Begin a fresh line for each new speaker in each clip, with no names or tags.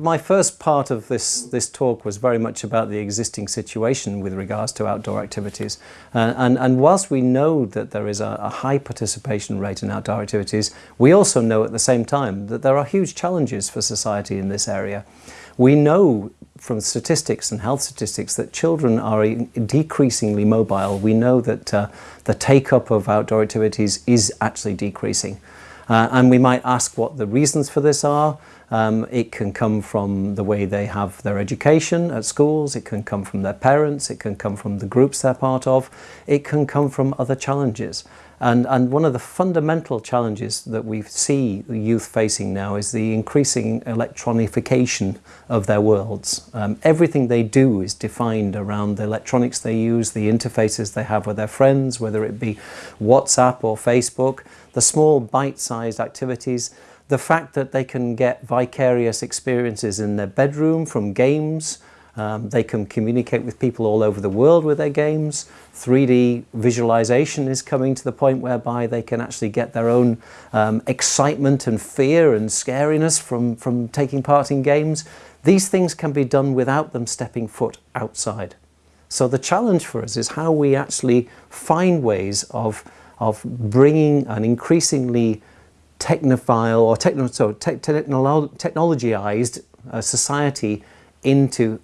my first part of this, this talk was very much about the existing situation with regards to outdoor activities. Uh, and, and whilst we know that there is a, a high participation rate in outdoor activities, we also know at the same time that there are huge challenges for society in this area. We know from statistics and health statistics that children are decreasingly mobile. We know that uh, the take-up of outdoor activities is actually decreasing. Uh, and we might ask what the reasons for this are. Um, it can come from the way they have their education at schools, it can come from their parents, it can come from the groups they're part of, it can come from other challenges. And, and one of the fundamental challenges that we see youth facing now is the increasing electronification of their worlds. Um, everything they do is defined around the electronics they use, the interfaces they have with their friends, whether it be WhatsApp or Facebook, the small bite-sized activities, the fact that they can get vicarious experiences in their bedroom from games, um, they can communicate with people all over the world with their games. 3D visualization is coming to the point whereby they can actually get their own um, excitement and fear and scariness from, from taking part in games. These things can be done without them stepping foot outside. So the challenge for us is how we actually find ways of, of bringing an increasingly technophile or techno, so te technologized uh, society into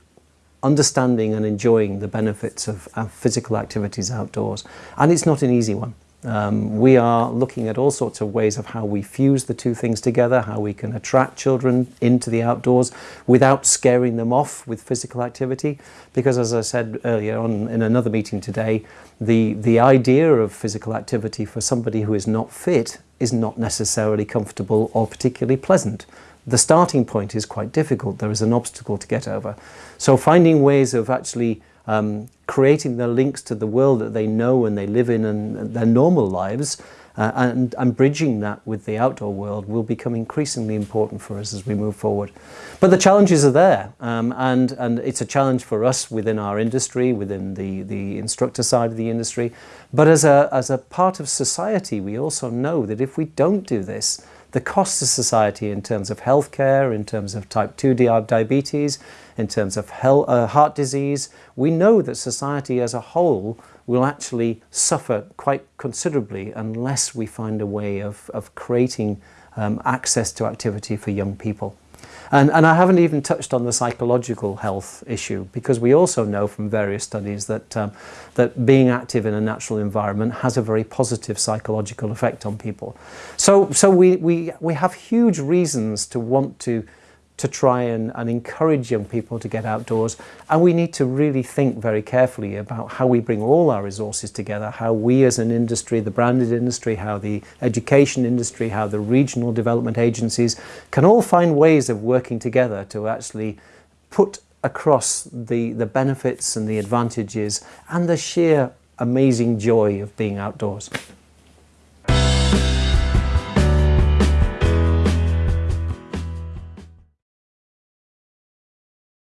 understanding and enjoying the benefits of, physical activities outdoors. And it's not an easy one. Um, we are looking at all sorts of ways of how we fuse the two things together, how we can attract children into the outdoors without scaring them off with physical activity. Because as I said earlier on in another meeting today, the, the idea of physical activity for somebody who is not fit is not necessarily comfortable or particularly pleasant the starting point is quite difficult. There is an obstacle to get over. So finding ways of actually um, creating the links to the world that they know and they live in and their normal lives uh, and, and bridging that with the outdoor world will become increasingly important for us as we move forward. But the challenges are there um, and, and it's a challenge for us within our industry, within the, the instructor side of the industry. But as a, as a part of society, we also know that if we don't do this, the cost to society in terms of healthcare, in terms of type 2 diabetes, in terms of uh, heart disease, we know that society as a whole will actually suffer quite considerably unless we find a way of, of creating um, access to activity for young people. And, and I haven't even touched on the psychological health issue because we also know from various studies that, um, that being active in a natural environment has a very positive psychological effect on people. So, so we, we, we have huge reasons to want to to try and, and, encourage young people to get outdoors. And we need to really think very carefully about how we bring all our resources together, how we as an industry, the branded industry, how the education industry, how the regional development agencies can all find ways of working together to actually put across the, the benefits and the advantages and the sheer amazing joy of being outdoors.